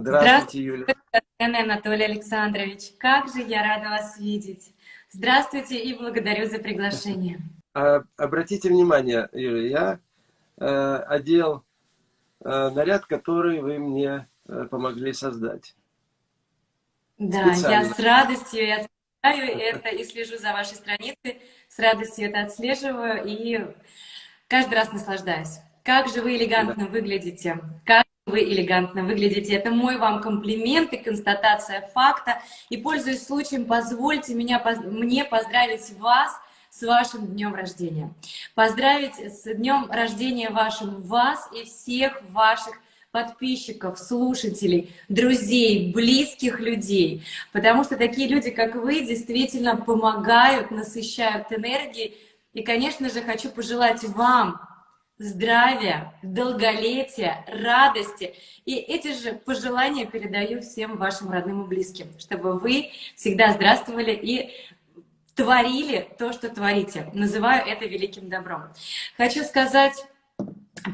Здравствуйте, Юля. Здравствуйте, Анатолий Александрович. Как же я рада вас видеть. Здравствуйте и благодарю за приглашение. А, обратите внимание, Юля, я э, одел э, наряд, который вы мне э, помогли создать. Да, Специально. я с радостью я отслеживаю это и слежу за вашей страницей, с радостью это отслеживаю и каждый раз наслаждаюсь. Как же вы элегантно да. выглядите, как вы элегантно выглядите. Это мой вам комплимент и констатация факта. И, пользуясь случаем, позвольте меня, мне поздравить вас с вашим днем рождения. Поздравить с днем рождения вашим вас и всех ваших подписчиков, слушателей, друзей, близких людей. Потому что такие люди, как вы, действительно помогают, насыщают энергией. И, конечно же, хочу пожелать вам здравия, долголетия, радости. И эти же пожелания передаю всем вашим родным и близким, чтобы вы всегда здравствовали и творили то, что творите. Называю это великим добром. Хочу сказать,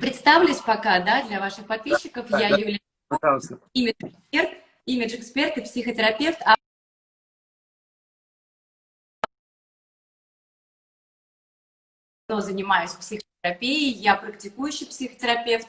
представлюсь пока, да, для ваших подписчиков. Я Юлия, имидж-эксперт, имидж-эксперт и психотерапевт, а занимаюсь психотерапией, я практикующий психотерапевт.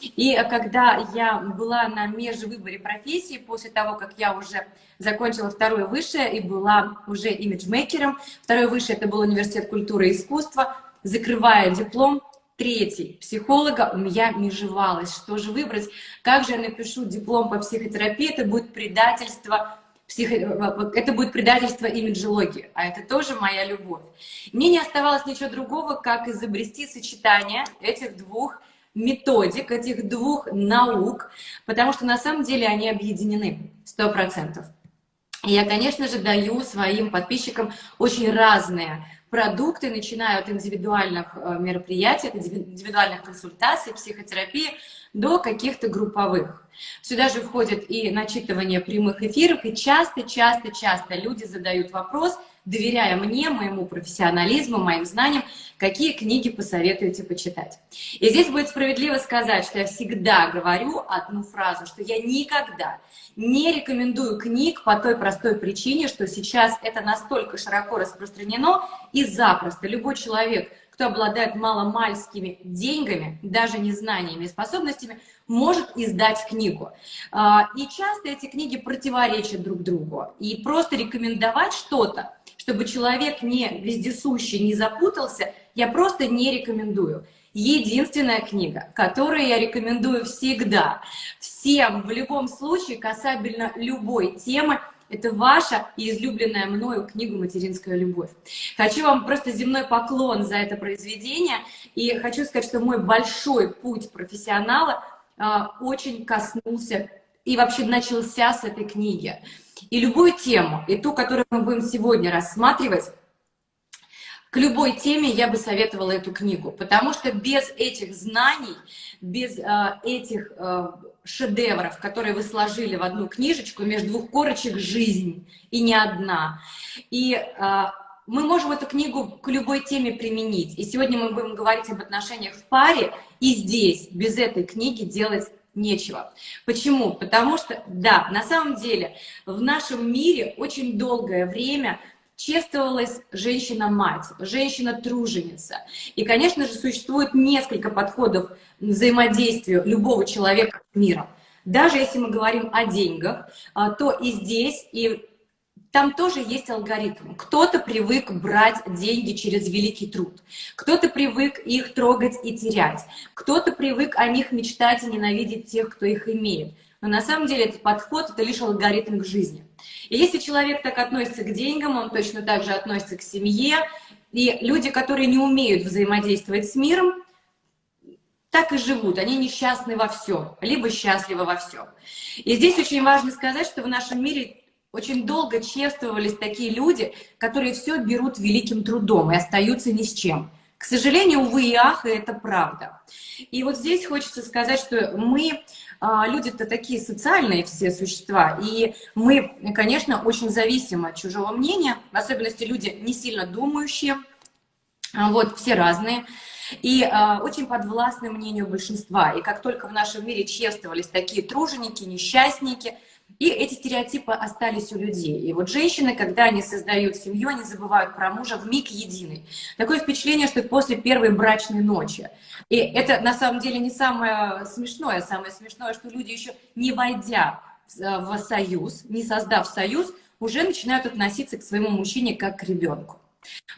И когда я была на межвыборе профессии, после того, как я уже закончила второе высшее и была уже имиджмейкером, второе высшее это был университет культуры и искусства, закрывая диплом, третий психолога, у меня межевалось, что же выбрать, как же я напишу диплом по психотерапии, это будет предательство психо... это будет предательство имиджологии, а это тоже моя любовь. Мне не оставалось ничего другого, как изобрести сочетание этих двух методик, этих двух наук, потому что на самом деле они объединены, сто процентов. Я, конечно же, даю своим подписчикам очень разные продукты, начиная от индивидуальных э, мероприятий, от индивидуальных консультаций, психотерапии, до каких-то групповых. Сюда же входит и начитывание прямых эфиров, и часто-часто-часто люди задают вопрос, доверяя мне, моему профессионализму, моим знаниям, какие книги посоветуете почитать. И здесь будет справедливо сказать, что я всегда говорю одну фразу, что я никогда не рекомендую книг по той простой причине, что сейчас это настолько широко распространено и запросто любой человек, кто обладает маломальскими деньгами, даже не знаниями и способностями, может издать книгу. А, и часто эти книги противоречат друг другу. И просто рекомендовать что-то, чтобы человек не вездесущий, не запутался, я просто не рекомендую. Единственная книга, которую я рекомендую всегда, всем в любом случае, касательно любой темы, это ваша и излюбленная мною книга «Материнская любовь». Хочу вам просто земной поклон за это произведение. И хочу сказать, что мой большой путь профессионала а, очень коснулся и вообще начался с этой книги. И любую тему, и ту, которую мы будем сегодня рассматривать, к любой теме я бы советовала эту книгу, потому что без этих знаний, без э, этих э, шедевров, которые вы сложили в одну книжечку, между двух корочек «Жизнь» и не одна. И э, мы можем эту книгу к любой теме применить. И сегодня мы будем говорить об отношениях в паре, и здесь без этой книги делать нечего. Почему? Потому что, да, на самом деле в нашем мире очень долгое время чествовалась женщина-мать, женщина-труженица. И, конечно же, существует несколько подходов взаимодействию любого человека с миром. Даже если мы говорим о деньгах, а, то и здесь, и там тоже есть алгоритм. Кто-то привык брать деньги через великий труд, кто-то привык их трогать и терять, кто-то привык о них мечтать и ненавидеть тех, кто их имеет. Но на самом деле этот подход — это лишь алгоритм к жизни. И если человек так относится к деньгам, он точно так же относится к семье. И люди, которые не умеют взаимодействовать с миром, так и живут, они несчастны во всем, либо счастливы во всем. И здесь очень важно сказать, что в нашем мире очень долго чествовались такие люди, которые все берут великим трудом и остаются ни с чем. К сожалению, увы и ах, и это правда. И вот здесь хочется сказать, что мы люди-то такие социальные все существа, и мы, конечно, очень зависимы от чужого мнения, в особенности люди не сильно думающие, а, вот, все разные. и э, очень подвластны мнению большинства. И как только в нашем мире чествовались такие труженики, несчастники, и эти стереотипы остались у людей. И вот женщины, когда они создают семью, они забывают про мужа в миг единый. Такое впечатление, что после первой брачной ночи. И это на самом деле не самое смешное. Самое смешное, что люди еще не войдя в союз, не создав союз, уже начинают относиться к своему мужчине как к ребенку.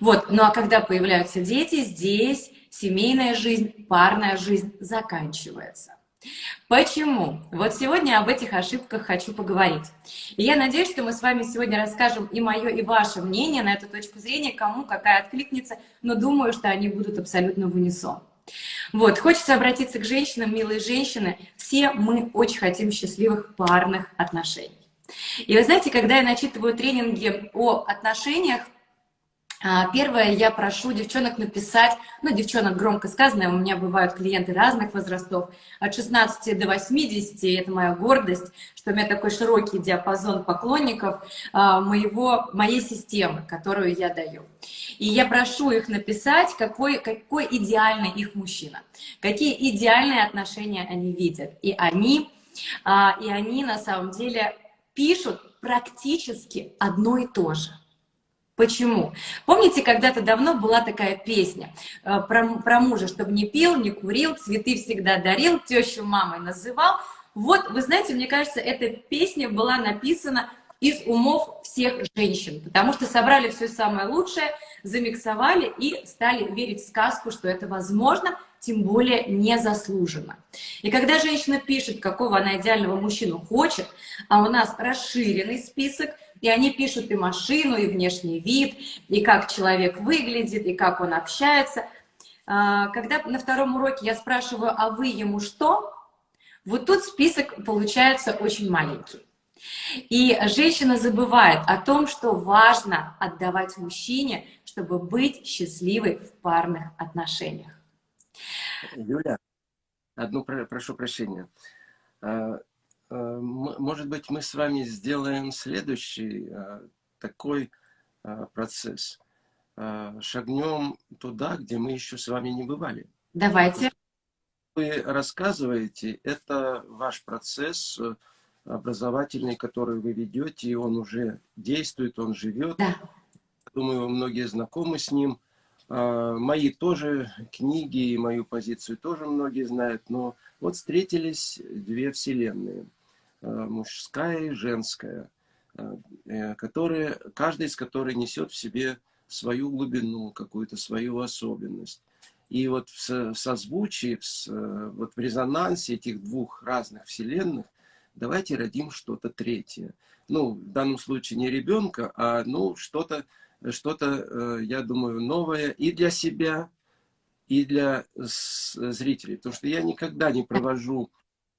Вот, ну а когда появляются дети, здесь семейная жизнь, парная жизнь заканчивается. Почему? Вот сегодня об этих ошибках хочу поговорить. И я надеюсь, что мы с вами сегодня расскажем и мое, и ваше мнение на эту точку зрения, кому какая откликнется, но думаю, что они будут абсолютно в унисон. Вот, хочется обратиться к женщинам, милые женщины. Все мы очень хотим счастливых парных отношений. И вы знаете, когда я начитываю тренинги о отношениях, первое, я прошу девчонок написать, ну, девчонок громко сказано, у меня бывают клиенты разных возрастов, от 16 до 80, это моя гордость, что у меня такой широкий диапазон поклонников а, моего, моей системы, которую я даю. И я прошу их написать, какой, какой идеальный их мужчина, какие идеальные отношения они видят. И они, а, и они на самом деле пишут практически одно и то же. Почему? Помните, когда-то давно была такая песня э, про, про мужа, чтобы не пил, не курил, цветы всегда дарил, тещу мамой называл. Вот, вы знаете, мне кажется, эта песня была написана из умов всех женщин, потому что собрали все самое лучшее, замиксовали и стали верить в сказку, что это возможно, тем более незаслуженно. И когда женщина пишет, какого она идеального мужчину хочет, а у нас расширенный список – и они пишут и машину, и внешний вид, и как человек выглядит, и как он общается. А, когда на втором уроке я спрашиваю, а вы ему что? Вот тут список получается очень маленький. И женщина забывает о том, что важно отдавать мужчине, чтобы быть счастливой в парных отношениях. Юля, одну прошу прощения. А, Э, может быть, мы с вами сделаем следующий э, такой э, процесс. Шагнем туда, где мы еще с вами не бывали. Давайте. Вы рассказываете, это ваш процесс образовательный, который вы ведете, и он уже действует, он живет. Да. Думаю, многие знакомы с ним. Мои тоже книги и мою позицию тоже многие знают, но вот встретились две вселенные – Э, мужская и женская, э, э, которые, каждая из которых несет в себе свою глубину, какую-то свою особенность. И вот в созвучии, в, вот в резонансе этих двух разных вселенных давайте родим что-то третье. Ну, в данном случае не ребенка, а ну, что-то, что-то, я думаю, новое и для себя, и для зрителей. Потому что я никогда не провожу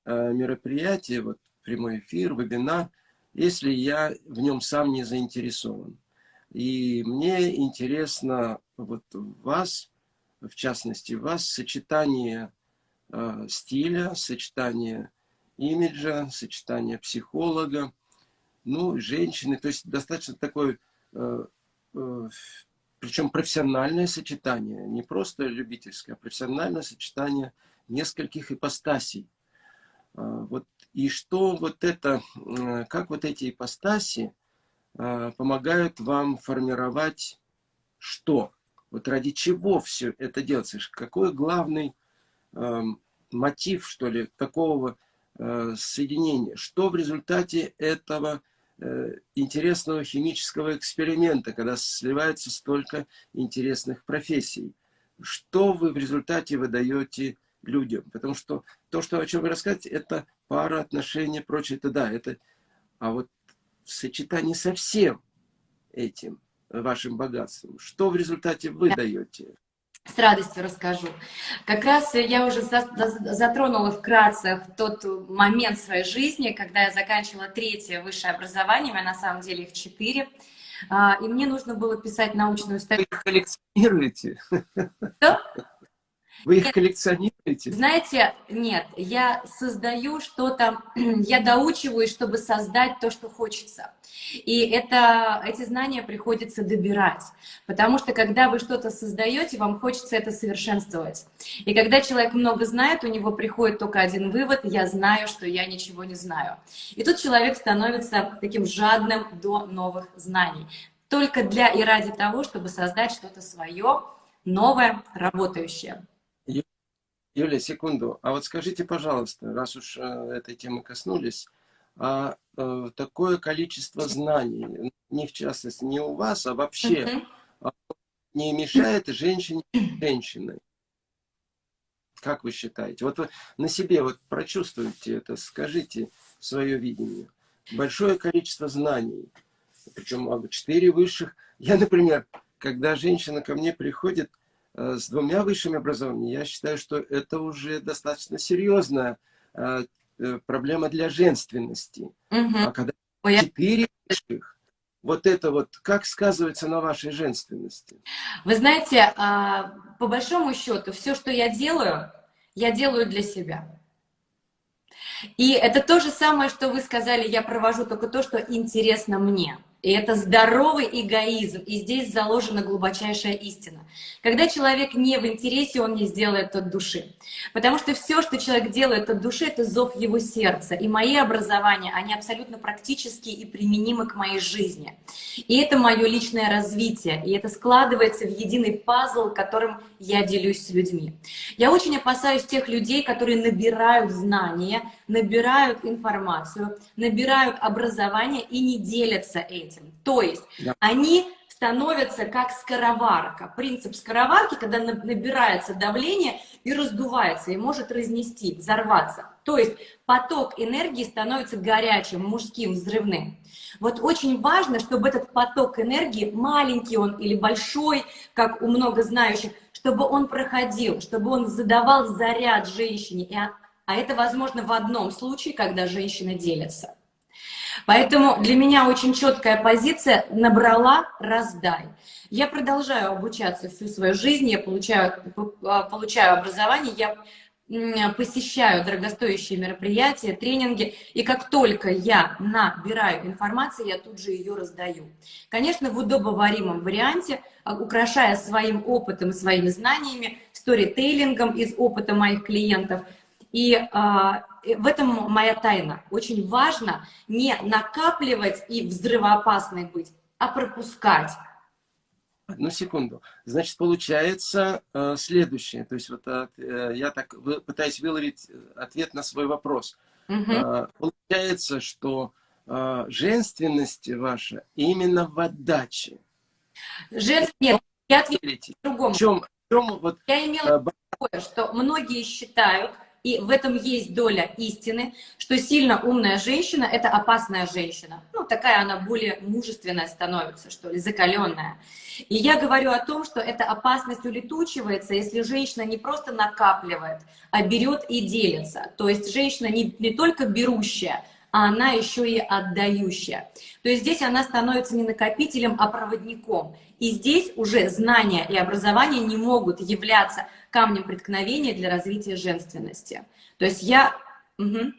мероприятия, вот прямой эфир, вебинар, если я в нем сам не заинтересован. И мне интересно вот вас, в частности вас, сочетание э, стиля, сочетание имиджа, сочетание психолога, ну, женщины, то есть достаточно такое, э, э, причем профессиональное сочетание, не просто любительское, а профессиональное сочетание нескольких ипостасей. Э, вот и что вот это, э, как вот эти ипостаси э, помогают вам формировать что? Вот ради чего все это делается? Какой главный э, мотив, что ли, такого э, соединения? Что в результате этого э, интересного химического эксперимента, когда сливается столько интересных профессий? Что вы в результате выдаете людям? Потому что то, что, о чем вы рассказываете, это пара, отношения, прочее, это да, это... А вот в сочетании со всем этим вашим богатством, что в результате вы даете? С радостью расскажу. Как раз я уже затронула вкратце тот момент своей жизни, когда я заканчивала третье высшее образование, у меня на самом деле их четыре, а, и мне нужно было писать научную статью. Вы их коллекционируете? Да? Вы их коллекционируете? Знаете, нет, я создаю что-то, я доучиваюсь, чтобы создать то, что хочется. И это, эти знания приходится добирать, потому что когда вы что-то создаете, вам хочется это совершенствовать. И когда человек много знает, у него приходит только один вывод, я знаю, что я ничего не знаю. И тут человек становится таким жадным до новых знаний. Только для и ради того, чтобы создать что-то свое, новое, работающее. Юлия, секунду. А вот скажите, пожалуйста, раз уж э, этой темы коснулись, а э, такое количество знаний, не в частности не у вас, а вообще, uh -huh. не мешает женщине женщиной? Как вы считаете? Вот вы на себе вот прочувствуйте это, скажите свое видение. Большое количество знаний, причем четыре высших. Я, например, когда женщина ко мне приходит, с двумя высшими образованиями, я считаю, что это уже достаточно серьезная э, э, проблема для женственности. Угу. А когда четыре высших, вот это вот, как сказывается на вашей женственности? Вы знаете, а, по большому счету, все, что я делаю, я делаю для себя. И это то же самое, что вы сказали, я провожу только то, что интересно мне. И это здоровый эгоизм, и здесь заложена глубочайшая истина. Когда человек не в интересе, он не сделает от души. Потому что все, что человек делает от души, это зов его сердца. И мои образования, они абсолютно практические и применимы к моей жизни. И это мое личное развитие, и это складывается в единый пазл, которым я делюсь с людьми. Я очень опасаюсь тех людей, которые набирают знания, набирают информацию, набирают образование и не делятся этим. То есть да. они становятся как скороварка. Принцип скороварки, когда набирается давление и раздувается, и может разнести, взорваться. То есть поток энергии становится горячим, мужским, взрывным. Вот очень важно, чтобы этот поток энергии, маленький он или большой, как у много знающих, чтобы он проходил, чтобы он задавал заряд женщине. А это возможно в одном случае, когда женщина делится. Поэтому для меня очень четкая позиция «набрала, раздай». Я продолжаю обучаться всю свою жизнь, я получаю, а, получаю образование, я посещаю дорогостоящие мероприятия, тренинги, и как только я набираю информацию, я тут же ее раздаю. Конечно, в удобоваримом варианте, а, украшая своим опытом своими знаниями, сторитейлингом из опыта моих клиентов – и а, в этом моя тайна. Очень важно не накапливать и взрывоопасной быть, а пропускать. Одну секунду. Значит, получается э, следующее. То есть вот э, я так пытаюсь выловить ответ на свой вопрос. Угу. Э, получается, что э, женственность ваша именно в отдаче. Женственность. Нет, я отвечу по-другому. В чем, в чем вот, я имела э, такое, что многие считают, и в этом есть доля истины, что сильно умная женщина – это опасная женщина. Ну, такая она более мужественная становится, что ли, закаленная. И я говорю о том, что эта опасность улетучивается, если женщина не просто накапливает, а берет и делится. То есть женщина не, не только берущая, а она еще и отдающая. То есть здесь она становится не накопителем, а проводником. И здесь уже знания и образование не могут являться камнем преткновения для развития женственности. То есть я... Угу.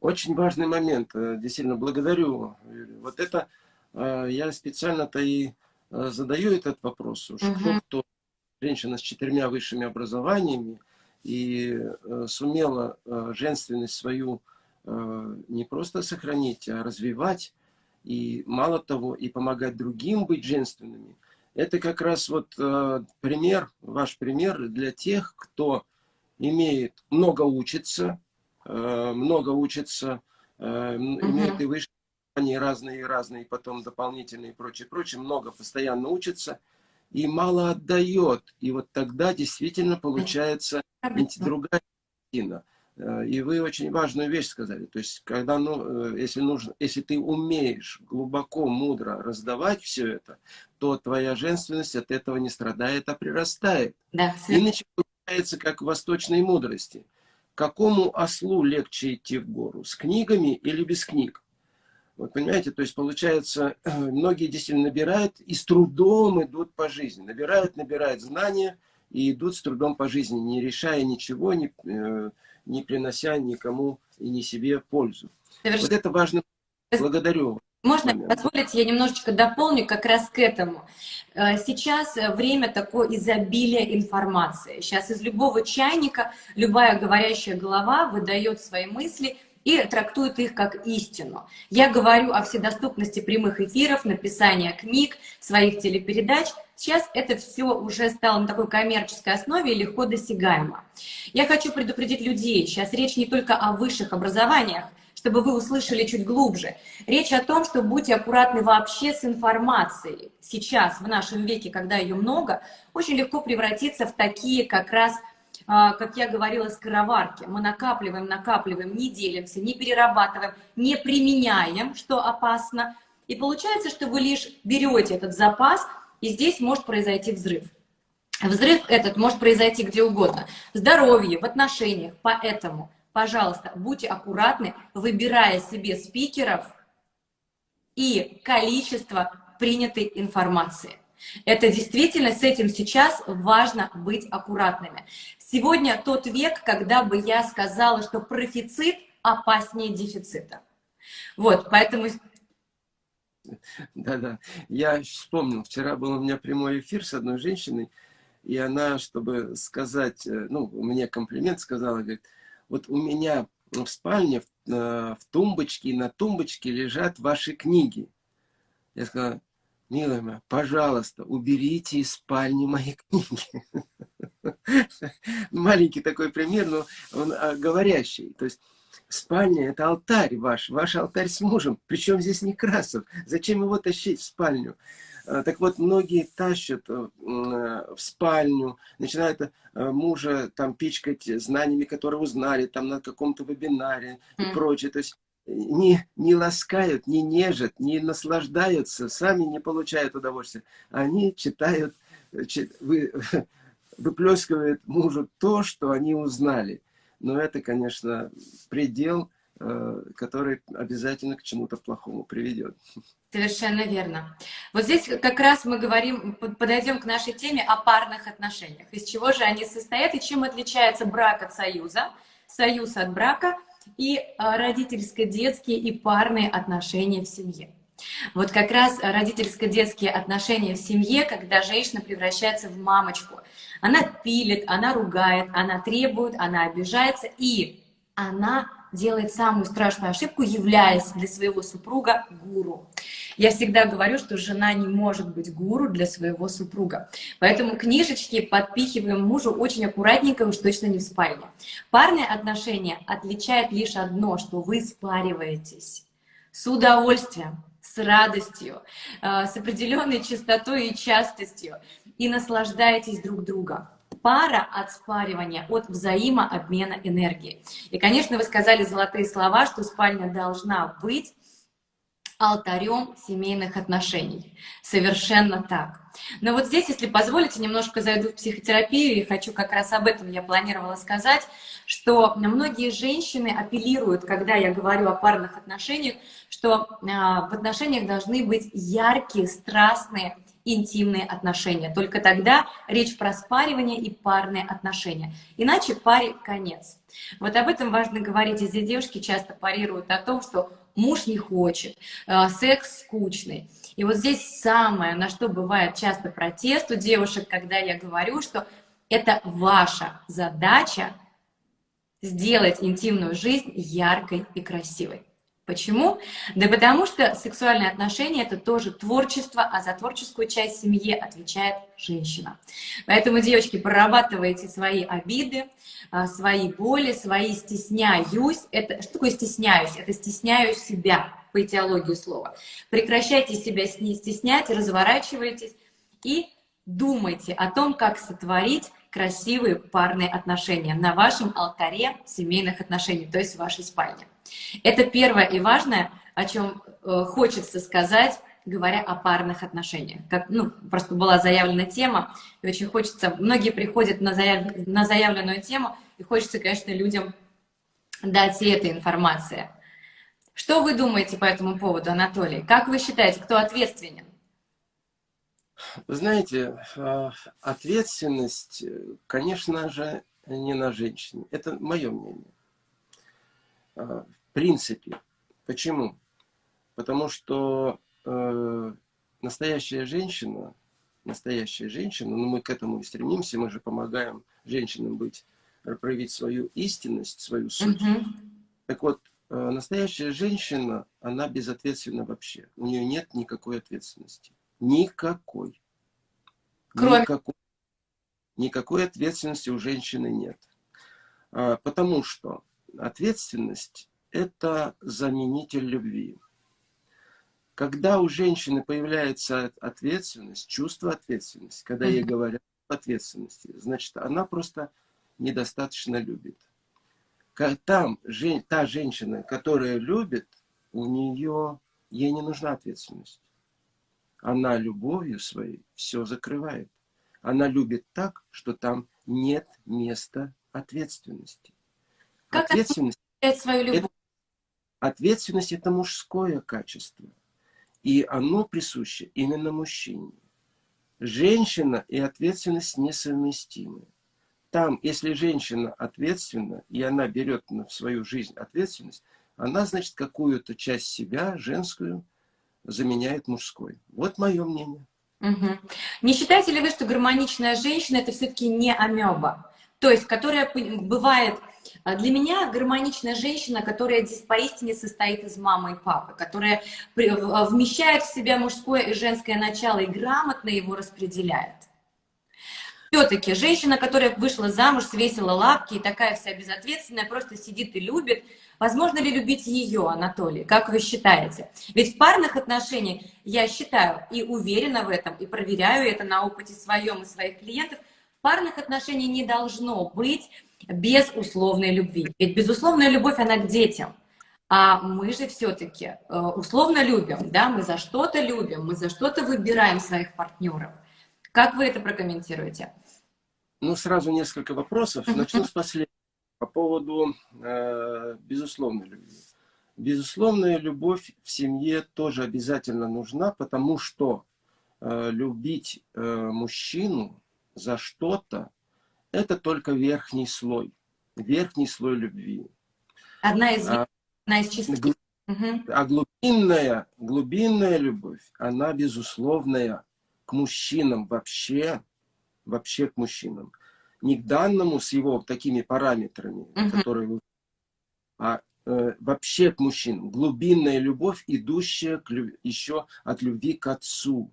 Очень важный момент. Э, действительно, благодарю. Вот это э, я специально-то и э, задаю этот вопрос. Уж угу. кто, женщина с четырьмя высшими образованиями и сумела женственность свою не просто сохранить, а развивать, и мало того, и помогать другим быть женственными – это как раз вот э, пример, ваш пример для тех, кто имеет, много учится, э, много учится, угу. имеет и высшие они разные, разные, потом дополнительные и прочее, прочее, много постоянно учится и мало отдает. И вот тогда действительно получается другая картина. Э, и вы очень важную вещь сказали. То есть, когда, ну, э, если, нужно, если ты умеешь глубоко, мудро раздавать все это, то твоя женственность от этого не страдает, а прирастает. Да, Иначе получается, как в восточной мудрости. Какому ослу легче идти в гору? С книгами или без книг? Вот понимаете, то есть получается, многие действительно набирают и с трудом идут по жизни. Набирают, набирают знания, и идут с трудом по жизни, не решая ничего, не, э, не принося никому и не себе пользу. Совершенно. Вот это важно. Благодарю. Можно позволить, я немножечко дополню как раз к этому. Э, сейчас время такое изобилия информации. Сейчас из любого чайника любая говорящая голова выдает свои мысли и трактует их как истину. Я говорю о вседоступности прямых эфиров, написания книг, своих телепередач. Сейчас это все уже стало на такой коммерческой основе и легко досягаемо. Я хочу предупредить людей, сейчас речь не только о высших образованиях, чтобы вы услышали чуть глубже. Речь о том, что будьте аккуратны вообще с информацией. Сейчас, в нашем веке, когда ее много, очень легко превратиться в такие как раз, как я говорила, скороварки. Мы накапливаем, накапливаем, не делимся, не перерабатываем, не применяем, что опасно. И получается, что вы лишь берете этот запас, и здесь может произойти взрыв. Взрыв этот может произойти где угодно. В здоровье, в отношениях. Поэтому пожалуйста, будьте аккуратны, выбирая себе спикеров и количество принятой информации. Это действительно, с этим сейчас важно быть аккуратными. Сегодня тот век, когда бы я сказала, что профицит опаснее дефицита. Вот, поэтому... Да-да, я вспомнил, вчера был у меня прямой эфир с одной женщиной, и она, чтобы сказать, э, ну, мне комплимент сказала, говорит, вот у меня в спальне, в, э, в тумбочке, на тумбочке лежат ваши книги. Я сказала, милая моя, пожалуйста, уберите из спальни мои книги. Маленький такой пример, но он а, говорящий. То есть спальня – это алтарь ваш, ваш алтарь с мужем. Причем здесь Некрасов. Зачем его тащить в спальню? А, так вот, многие тащат э, в спальню, начинают э, мужа там пичкать знаниями, которые узнали там на каком-то вебинаре и прочее. То есть не, не ласкают, не нежат, не наслаждаются, сами не получают удовольствия. Они читают, э, чит, вы, выплескивают мужу то, что они узнали. Но это, конечно, предел, который обязательно к чему-то плохому приведет. Совершенно верно. Вот здесь как раз мы говорим, подойдем к нашей теме о парных отношениях. Из чего же они состоят и чем отличается брак от союза, союз от брака и а, родительско-детские и парные отношения в семье. Вот как раз родительско-детские отношения в семье, когда женщина превращается в мамочку. Она пилит, она ругает, она требует, она обижается и она делает самую страшную ошибку, являясь для своего супруга гуру. Я всегда говорю, что жена не может быть гуру для своего супруга. Поэтому книжечки подпихиваем мужу очень аккуратненько, уж точно не в спальне. Парные отношения отличает лишь одно, что вы спариваетесь с удовольствием, с радостью, э, с определенной частотой и частостью и наслаждаетесь друг другом пара от спаривания, от взаимообмена энергии. И, конечно, вы сказали золотые слова, что спальня должна быть алтарем семейных отношений. Совершенно так. Но вот здесь, если позволите, немножко зайду в психотерапию, и хочу как раз об этом я планировала сказать, что многие женщины апеллируют, когда я говорю о парных отношениях, что а, в отношениях должны быть яркие, страстные, интимные отношения. Только тогда речь про спаривание и парные отношения. Иначе паре конец. Вот об этом важно говорить. Здесь девушки часто парируют о том, что муж не хочет, э, секс скучный. И вот здесь самое, на что бывает часто протест у девушек, когда я говорю, что это ваша задача сделать интимную жизнь яркой и красивой. Почему? Да потому что сексуальные отношения – это тоже творчество, а за творческую часть семьи отвечает женщина. Поэтому, девочки, прорабатывайте свои обиды, а, свои боли, свои стесняюсь. Это, что такое стесняюсь? Это стесняю себя, по этиологии слова. Прекращайте себя стеснять, разворачивайтесь и думайте о том, как сотворить красивые парные отношения на вашем алтаре семейных отношений, то есть в вашей спальне. Это первое и важное, о чем э, хочется сказать, говоря о парных отношениях. Как, ну, просто была заявлена тема, и очень хочется, многие приходят на, заяв, на заявленную тему, и хочется, конечно, людям дать и эта информация. Что вы думаете по этому поводу, Анатолий? Как вы считаете, кто ответственен? Знаете, а, ответственность, конечно же, не на женщине. Это мое мнение. Принципе. Почему? Потому что э, настоящая женщина, настоящая женщина, ну мы к этому и стремимся, мы же помогаем женщинам быть, проявить свою истинность, свою суть. Mm -hmm. Так вот, э, настоящая женщина, она безответственна вообще. У нее нет никакой ответственности. Никакой. Кроме... Никакой, никакой ответственности у женщины нет. А, потому что ответственность – это заменитель любви. Когда у женщины появляется ответственность, чувство ответственности, когда ей говорят ответственности, значит, она просто недостаточно любит. Там та женщина, которая любит, у нее, ей не нужна ответственность. Она любовью своей все закрывает. Она любит так, что там нет места ответственности. Как ответственность, свою любовь? Ответственность – это мужское качество. И оно присуще именно мужчине. Женщина и ответственность несовместимы. Там, если женщина ответственна, и она берет в свою жизнь ответственность, она, значит, какую-то часть себя, женскую, заменяет мужской. Вот мое мнение. Угу. Не считаете ли вы, что гармоничная женщина – это все-таки не амеба? То есть, которая бывает для меня гармоничная женщина, которая здесь поистине состоит из мамы и папы, которая а, вмещает в себя мужское и женское начало и грамотно его распределяет. Все-таки женщина, которая вышла замуж, свесила лапки и такая вся безответственная, просто сидит и любит. Возможно ли любить ее, Анатолий? Как вы считаете? Ведь в парных отношениях, я считаю и уверена в этом, и проверяю это на опыте своем и своих клиентов, парных отношениях не должно быть без условной любви. Ведь безусловная любовь, она к детям. А мы же все-таки э, условно любим, да, мы за что-то любим, мы за что-то выбираем своих партнеров. Как вы это прокомментируете? Ну, сразу несколько вопросов. Начну с последнего. По поводу э, безусловной любви. Безусловная любовь в семье тоже обязательно нужна, потому что э, любить э, мужчину за что-то это только верхний слой, верхний слой любви. Одна из, а, одна из чистых. Гл... Угу. А глубинная, глубинная любовь, она безусловная к мужчинам вообще, вообще к мужчинам. Не к данному с его такими параметрами, угу. которые вы... А э, вообще к мужчинам. Глубинная любовь, идущая к, еще от любви к отцу.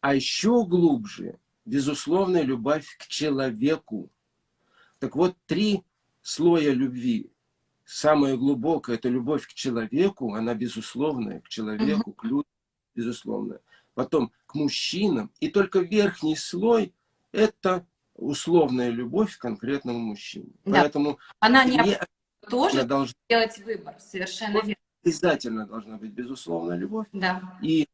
А еще глубже, безусловная любовь к человеку. Так вот, три слоя любви. Самое глубокое – это любовь к человеку, она безусловная, к человеку, к людям, безусловная. Потом к мужчинам. И только верхний слой – это условная любовь к конкретному мужчине. Да. Поэтому она не, не тоже должна делать выбор, совершенно верно. Обязательно должна быть безусловная любовь. Да. И,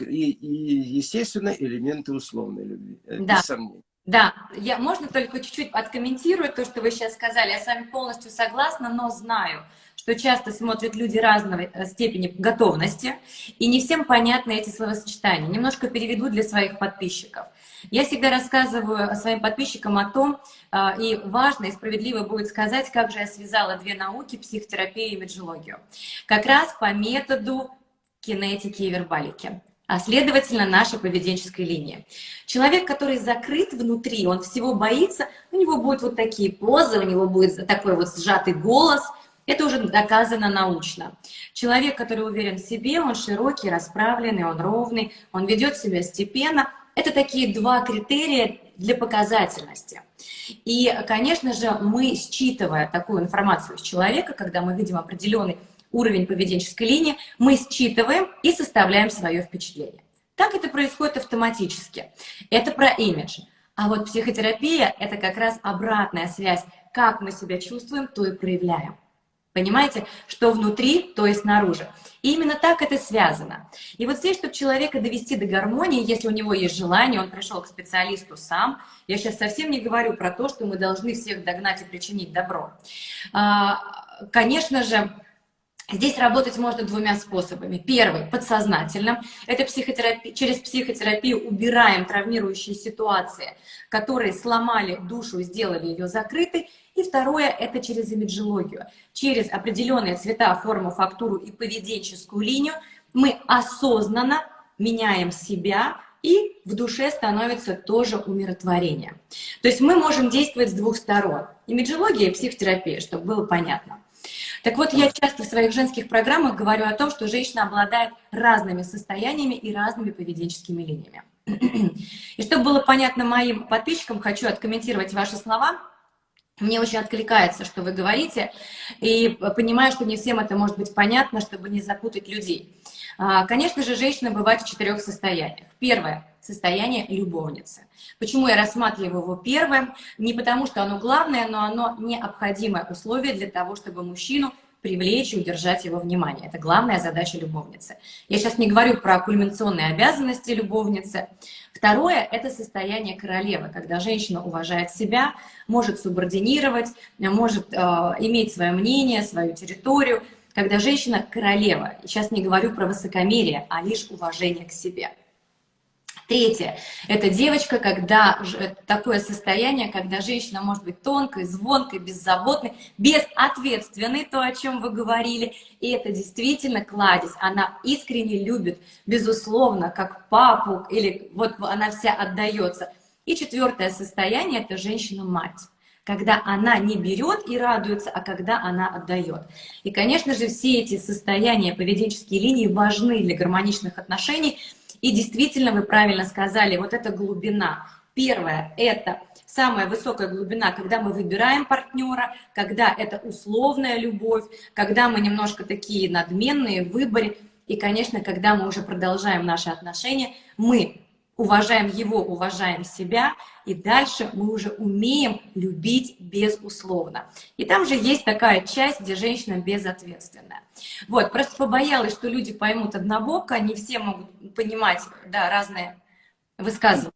и, и естественно, элементы условной любви. Э, да. Без сомнений. Да, я, можно только чуть-чуть откомментировать то, что вы сейчас сказали. Я с вами полностью согласна, но знаю, что часто смотрят люди разного э, степени готовности, и не всем понятны эти словосочетания. Немножко переведу для своих подписчиков. Я всегда рассказываю своим подписчикам о том, и важно и справедливо будет сказать, как же я связала две науки, психотерапию и меджологию. Как раз по методу кинетики и вербалики а следовательно нашей поведенческой линии. Человек, который закрыт внутри, он всего боится, у него будут вот такие позы, у него будет такой вот сжатый голос, это уже доказано научно. Человек, который уверен в себе, он широкий, расправленный, он ровный, он ведет себя степенно. Это такие два критерия для показательности. И, конечно же, мы, считывая такую информацию с человека, когда мы видим определенный уровень поведенческой линии, мы считываем и составляем свое впечатление. Так это происходит автоматически. Это про имидж. А вот психотерапия – это как раз обратная связь. Как мы себя чувствуем, то и проявляем. Понимаете, что внутри, то и снаружи. И именно так это связано. И вот здесь, чтобы человека довести до гармонии, если у него есть желание, он пришел к специалисту сам. Я сейчас совсем не говорю про то, что мы должны всех догнать и причинить добро. А, конечно же, Здесь работать можно двумя способами. Первый – подсознательным. Это психотерапия, через психотерапию убираем травмирующие ситуации, которые сломали душу, сделали ее закрытой. И второе – это через имиджологию. Через определенные цвета, форму, фактуру и поведенческую линию мы осознанно меняем себя, и в душе становится тоже умиротворение. То есть мы можем действовать с двух сторон. Имиджология и психотерапия, чтобы было понятно. Так вот, я часто в своих женских программах говорю о том, что женщина обладает разными состояниями и разными поведенческими линиями. И чтобы было понятно моим подписчикам, хочу откомментировать ваши слова. Мне очень откликается, что вы говорите, и понимаю, что не всем это может быть понятно, чтобы не запутать людей. А, конечно же, женщина бывает в четырех состояниях. Первое – состояние любовницы. Почему я рассматриваю его первым? Не потому, что оно главное, но оно необходимое условие для того, чтобы мужчину привлечь и удержать его внимание. Это главная задача любовницы. Я сейчас не говорю про кульминационные обязанности любовницы. Второе – это состояние королевы, когда женщина уважает себя, может субординировать, может э, иметь свое мнение, свою территорию, когда женщина королева. Сейчас не говорю про высокомерие, а лишь уважение к себе. Третье – это девочка, когда э, такое состояние, когда женщина может быть тонкой, звонкой, беззаботной, безответственной, то, о чем вы говорили. И это действительно кладезь. Она искренне любит, безусловно, как папу, или вот она вся отдается. И четвертое состояние – это женщина-мать когда она не берет и радуется, а когда она отдает. И, конечно же, все эти состояния, поведенческие линии важны для гармоничных отношений – и действительно, вы правильно сказали, вот эта глубина. Первое – это самая высокая глубина, когда мы выбираем партнера, когда это условная любовь, когда мы немножко такие надменные в выборе, и, конечно, когда мы уже продолжаем наши отношения, мы уважаем его, уважаем себя, и дальше мы уже умеем любить безусловно. И там же есть такая часть, где женщина безответственная. Вот, просто побоялась, что люди поймут однобоко, они все могут понимать, да, разные высказывания.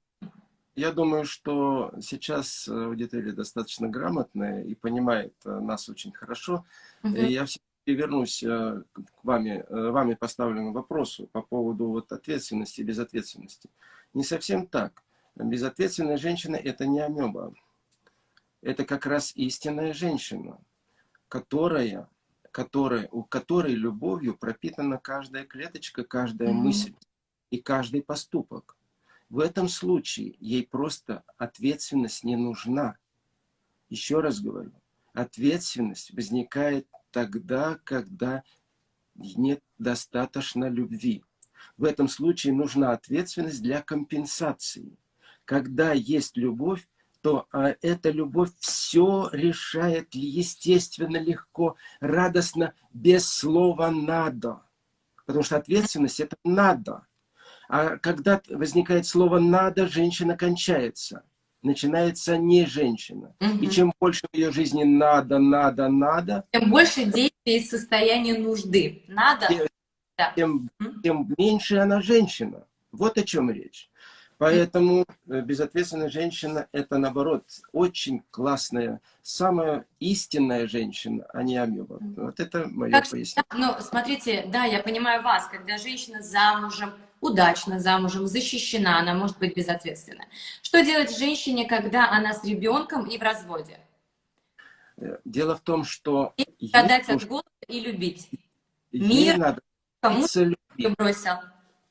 Я думаю, что сейчас аудитория достаточно грамотная и понимает э, нас очень хорошо. Угу. Я все вернусь э, к вами, э, вами поставленному вопросу по поводу вот ответственности и безответственности. Не совсем так. Безответственная женщина – это не амеба. Это как раз истинная женщина, которая, которая, у которой любовью пропитана каждая клеточка, каждая mm -hmm. мысль и каждый поступок. В этом случае ей просто ответственность не нужна. Еще раз говорю, ответственность возникает тогда, когда нет достаточно любви. В этом случае нужна ответственность для компенсации. Когда есть любовь, то а, эта любовь все решает естественно, легко, радостно, без слова «надо». Потому что ответственность – это «надо». А когда возникает слово «надо», женщина кончается. Начинается не женщина. Угу. И чем больше в ее жизни «надо», «надо», «надо», тем больше действий из состояния нужды. «Надо», да. тем, тем меньше она женщина. Вот о чем речь. Поэтому э, безответственная женщина – это, наоборот, очень классная, самая истинная женщина, а не амеба. Вот это мое как, пояснение. Ну, смотрите, да, я понимаю вас, когда женщина замужем, удачно замужем, защищена, она может быть безответственна. Что делать женщине, когда она с ребенком и в разводе? Э, дело в том, что... И отдать от голода и любить. Мир надо Кому любить.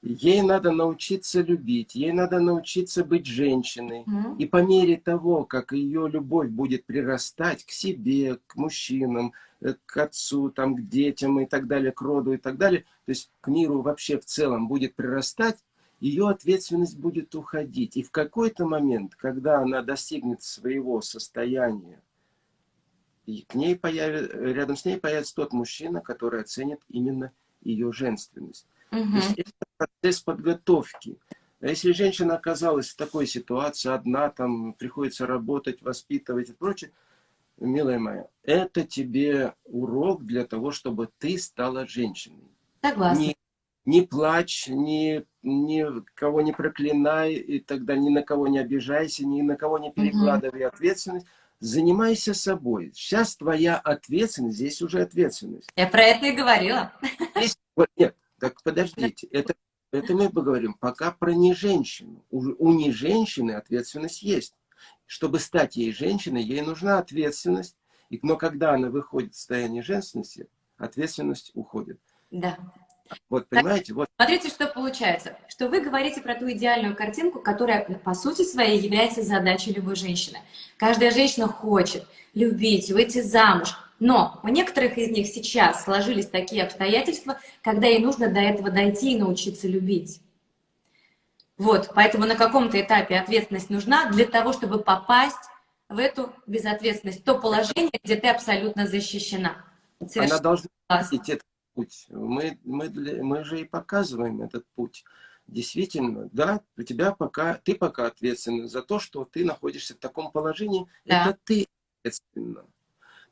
Ей надо научиться любить, ей надо научиться быть женщиной. Mm. И по мере того, как ее любовь будет прирастать к себе, к мужчинам, э, к отцу, там, к детям и так далее, к роду и так далее, то есть к миру вообще в целом будет прирастать, ее ответственность будет уходить. И в какой-то момент, когда она достигнет своего состояния, и к ней появится, рядом с ней появится тот мужчина, который оценит именно ее женственность. Угу. То есть это процесс подготовки. А если женщина оказалась в такой ситуации, одна, там, приходится работать, воспитывать и прочее, милая моя, это тебе урок для того, чтобы ты стала женщиной. Согласна. Не, не плачь, ни, ни кого не проклинай, и тогда ни на кого не обижайся, ни на кого не перекладывай угу. ответственность. Занимайся собой. Сейчас твоя ответственность, здесь уже ответственность. Я про это и говорила. Здесь, вот, нет, так подождите, это, это мы поговорим пока про не женщину. У, у не женщины ответственность есть. Чтобы стать ей женщиной, ей нужна ответственность. И, но когда она выходит в состояние женственности, ответственность уходит. Да. Вот, понимаете? Вот. Смотрите, что получается. Что вы говорите про ту идеальную картинку, которая, по сути своей, является задачей любой женщины. Каждая женщина хочет любить, выйти замуж. Но у некоторых из них сейчас сложились такие обстоятельства, когда ей нужно до этого дойти и научиться любить. Вот, поэтому на каком-то этапе ответственность нужна для того, чтобы попасть в эту безответственность, то положение, где ты абсолютно защищена. Совершенно Она должна идти этот путь. Мы, мы, мы же и показываем этот путь. Действительно, да, у тебя пока, ты пока ответственна за то, что ты находишься в таком положении, да. это ты ответственна.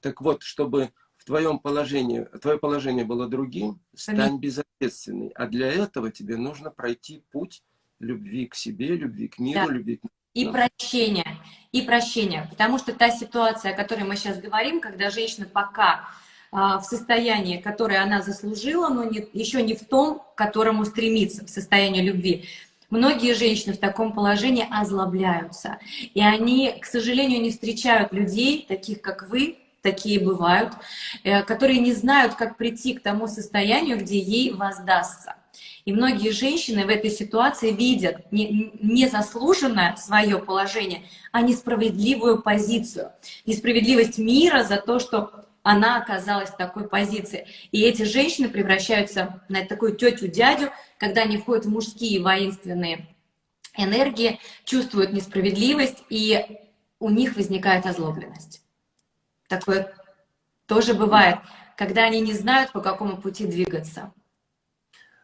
Так вот, чтобы в твоем положении, твое положение было другим, стань безответственной. А для этого тебе нужно пройти путь любви к себе, любви к миру, да. любви к и прощения, и прощения. Потому что та ситуация, о которой мы сейчас говорим, когда женщина пока в состоянии, которое она заслужила, но не, еще не в том, к которому стремится, в состоянии любви. Многие женщины в таком положении озлобляются. И они, к сожалению, не встречают людей, таких как вы, такие бывают, э, которые не знают, как прийти к тому состоянию, где ей воздастся. И многие женщины в этой ситуации видят не, незаслуженное свое положение, а несправедливую позицию. Несправедливость мира за то, что она оказалась в такой позиции. И эти женщины превращаются на такую тетю-дядю, когда они входят в мужские воинственные энергии, чувствуют несправедливость, и у них возникает озлобленность. Такое тоже бывает, когда они не знают, по какому пути двигаться.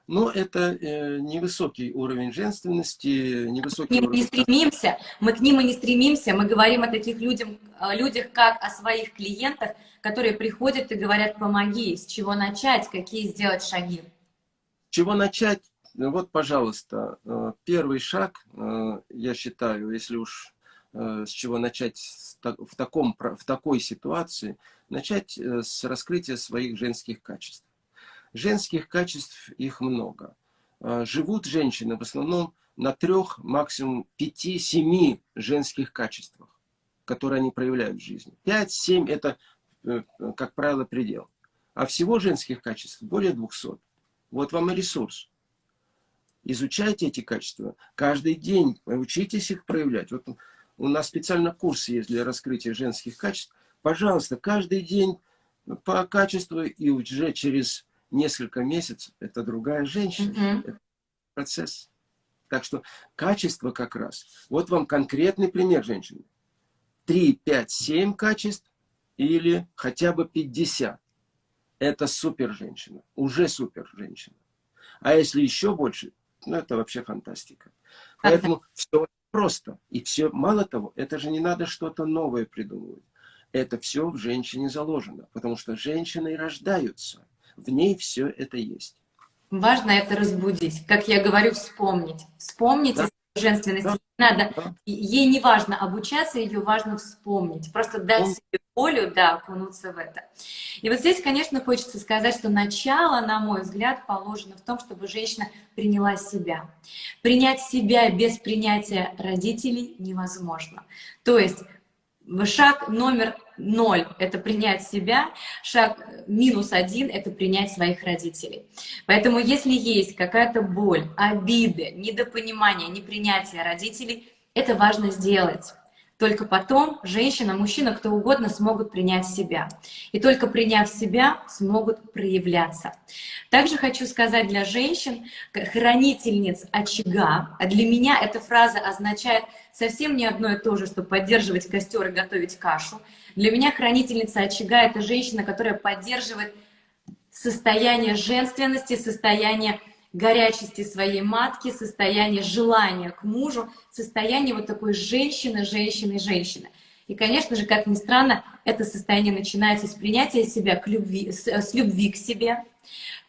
Но это э, невысокий уровень женственности, невысокий мы уровень... не стремимся, мы к ним и не стремимся, мы говорим о таких людях, о людях, как о своих клиентах, которые приходят и говорят, помоги, с чего начать, какие сделать шаги. С чего начать? Вот, пожалуйста, э, первый шаг, э, я считаю, если уж э, с чего начать в, таком, в такой ситуации, начать с раскрытия своих женских качеств. Женских качеств их много. А, живут женщины в основном на трех, максимум пяти-семи женских качествах, которые они проявляют в жизни. Пять-семь – это, э, как правило, предел. А всего женских качеств более двухсот. Вот вам и ресурс. Изучайте эти качества. Каждый день учитесь их проявлять. Вот у нас специально курс есть для раскрытия женских качеств. Пожалуйста, каждый день по качеству и уже через несколько месяцев, это другая женщина. Mm -hmm. это процесс. Так что качество как раз. Вот вам конкретный пример женщины. 3, 5, 7 качеств или хотя бы 50. Это супер женщина. Уже супер женщина. А если еще больше, ну это вообще фантастика. Поэтому все просто. И все, мало того, это же не надо что-то новое придумывать. Это все в женщине заложено. Потому что женщины рождаются в ней все это есть. Важно это разбудить. Как я говорю, вспомнить. Вспомнить да. женственность. Да. Надо, да. ей не важно обучаться, ее важно вспомнить. Просто дать Он... себе волю, да, окунуться в это. И вот здесь, конечно, хочется сказать, что начало, на мой взгляд, положено в том, чтобы женщина приняла себя. Принять себя без принятия родителей невозможно. То есть шаг номер ноль – это принять себя, шаг минус один – это принять своих родителей. Поэтому если есть какая-то боль, обиды, недопонимание, непринятие родителей, это важно сделать. Только потом женщина, мужчина, кто угодно смогут принять себя. И только приняв себя, смогут проявляться. Также хочу сказать для женщин, хранительниц очага, а для меня эта фраза означает совсем не одно и то же, что поддерживать костер и готовить кашу. Для меня хранительница очага — это женщина, которая поддерживает состояние женственности, состояние горячести своей матки, состояние желания к мужу, состояние вот такой женщины, женщины, женщины. И, конечно же, как ни странно, это состояние начинается с принятия себя, к любви, с, с любви к себе,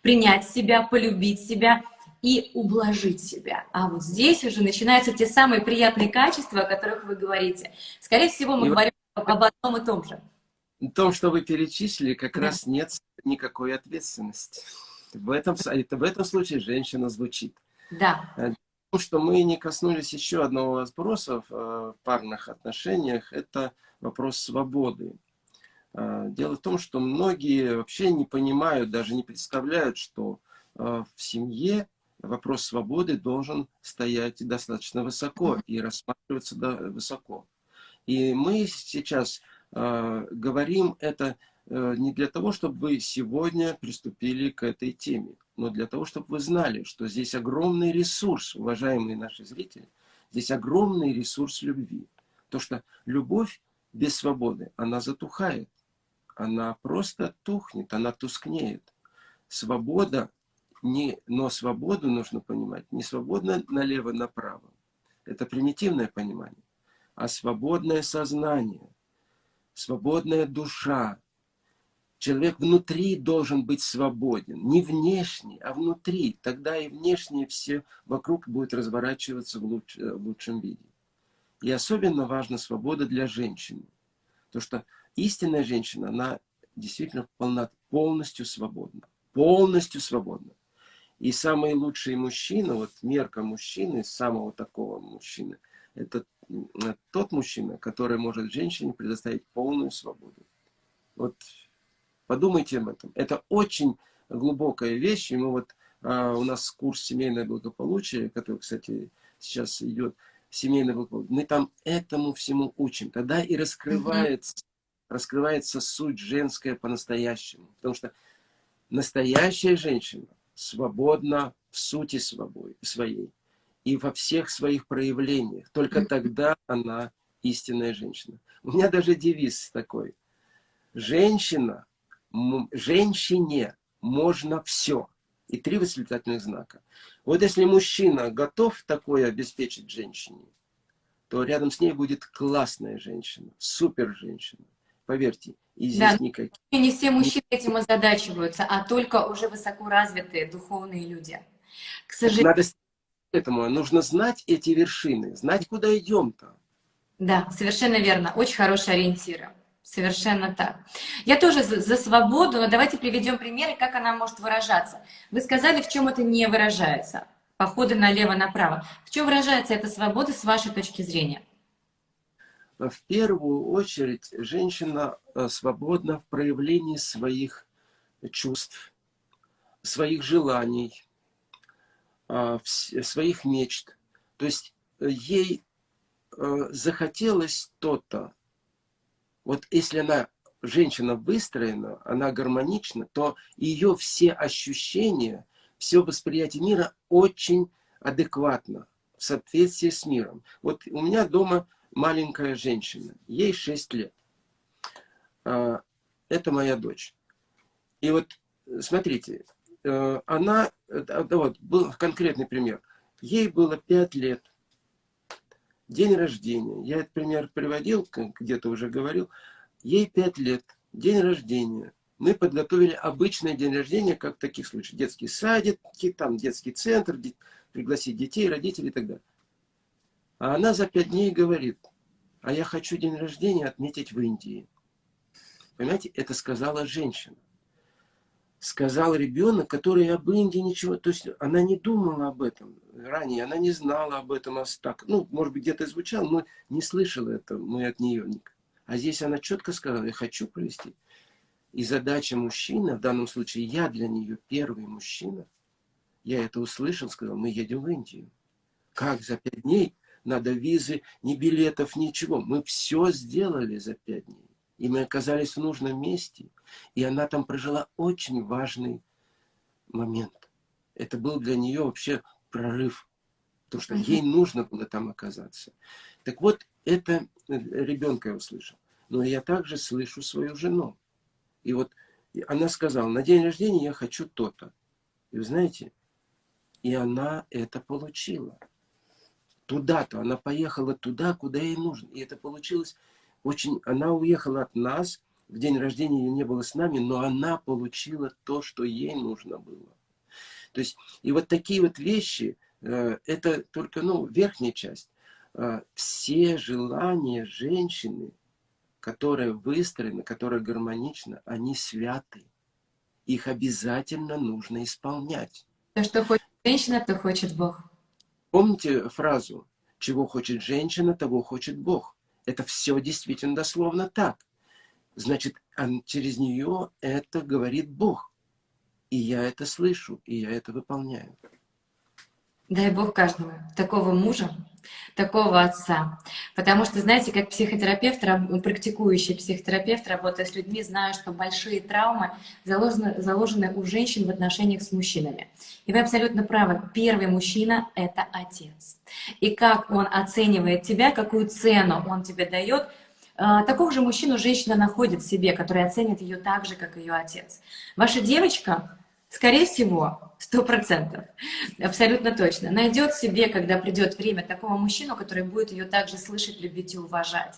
принять себя, полюбить себя и ублажить себя. А вот здесь уже начинаются те самые приятные качества, о которых вы говорите. Скорее всего, мы и говорим об одном и том же. В том, что вы перечислили, как да. раз нет никакой ответственности. В этом, в этом случае женщина звучит. Да. Потому э, что мы не коснулись еще одного вопроса в э, парных отношениях, это вопрос свободы. Э, дело в том, что многие вообще не понимают, даже не представляют, что в семье вопрос свободы должен стоять достаточно высоко и рассматриваться высоко. И мы сейчас говорим это не для того, чтобы вы сегодня приступили к этой теме, но для того, чтобы вы знали, что здесь огромный ресурс, уважаемые наши зрители, здесь огромный ресурс любви. То, что любовь без свободы, она затухает, она просто тухнет, она тускнеет. Свобода, не, но свободу нужно понимать, не свободно налево-направо. Это примитивное понимание, а свободное сознание, свободная душа, Человек внутри должен быть свободен. Не внешне, а внутри. Тогда и внешне все вокруг будет разворачиваться в, луч, э, в лучшем виде. И особенно важна свобода для женщины. Потому что истинная женщина, она действительно полна, полностью свободна. Полностью свободна. И самый лучший мужчина, вот мерка мужчины, самого такого мужчины, это тот мужчина, который может женщине предоставить полную свободу. Вот Подумайте об этом. Это очень глубокая вещь. И мы вот, а, у нас курс «Семейное благополучие», который, кстати, сейчас идет, «Семейное благополучие», мы там этому всему учим. Тогда и раскрывается, mm -hmm. раскрывается суть женская по-настоящему. Потому что настоящая женщина свободна в сути своей и во всех своих проявлениях. Только тогда она истинная женщина. У меня даже девиз такой. Женщина женщине можно все. И три восклицательных знака. Вот если мужчина готов такое обеспечить женщине, то рядом с ней будет классная женщина, супер женщина. Поверьте, и здесь да, никаких... Не все мужчины этим озадачиваются, а только уже высокоразвитые духовные люди. К сожалению... Надо этому, нужно знать эти вершины, знать, куда идем-то. Да, совершенно верно. Очень хорошие ориентиры. Совершенно так. Я тоже за, за свободу, но давайте приведем примеры, как она может выражаться. Вы сказали, в чем это не выражается. Походы налево-направо. В чем выражается эта свобода с вашей точки зрения? В первую очередь, женщина э, свободна в проявлении своих чувств, своих желаний, э, своих мечт. То есть э, ей захотелось то-то, вот если она, женщина выстроена, она гармонична, то ее все ощущения, все восприятие мира очень адекватно, в соответствии с миром. Вот у меня дома маленькая женщина, ей 6 лет. А, это моя дочь. И вот, смотрите, э, она, вот, был конкретный пример. Ей было 5 лет, День рождения. Я этот пример приводил, где-то уже говорил. Ей 5 лет. День рождения. Мы подготовили обычный день рождения, как в таких случаях. Детский садик, там детский центр, пригласить детей, родителей и так далее. А она за 5 дней говорит, а я хочу день рождения отметить в Индии. Понимаете, это сказала женщина сказал ребенок, который об Индии ничего, то есть она не думала об этом ранее, она не знала об этом, а так, ну, может быть, где-то звучало, но не слышала это мы от нее. А здесь она четко сказала, я хочу провести. И задача мужчины, в данном случае я для нее первый мужчина, я это услышал, сказал, мы едем в Индию. Как за пять дней? Надо визы, ни билетов, ничего. Мы все сделали за пять дней. И мы оказались в нужном месте. И она там прожила очень важный момент. Это был для нее вообще прорыв. Потому что ей нужно было там оказаться. Так вот, это э, ребенка я услышал. Но я также слышу свою жену. И вот она сказала, на день рождения я хочу то-то. И вы знаете, и она это получила. Туда-то, она поехала туда, куда ей нужно. И это получилось очень, она уехала от нас, в день рождения ее не было с нами, но она получила то, что ей нужно было. То есть, и вот такие вот вещи, э, это только, ну, верхняя часть. Э, все желания женщины, которые выстроены, которые гармоничны, они святы. Их обязательно нужно исполнять. То, что хочет женщина, то хочет Бог. Помните фразу «Чего хочет женщина, того хочет Бог». Это все действительно дословно так. Значит, через нее это говорит Бог. И я это слышу, и я это выполняю. Дай Бог каждому такого мужа, такого отца. Потому что, знаете, как психотерапевт, практикующий психотерапевт, работая с людьми, знаю, что большие травмы заложены, заложены у женщин в отношениях с мужчинами. И вы абсолютно правы. Первый мужчина — это отец. И как он оценивает тебя, какую цену он тебе дает, такого же мужчину женщина находит в себе, который оценит ее так же, как ее отец. Ваша девочка Скорее всего, сто процентов, абсолютно точно, найдет себе, когда придет время, такого мужчину, который будет ее также слышать, любить и уважать.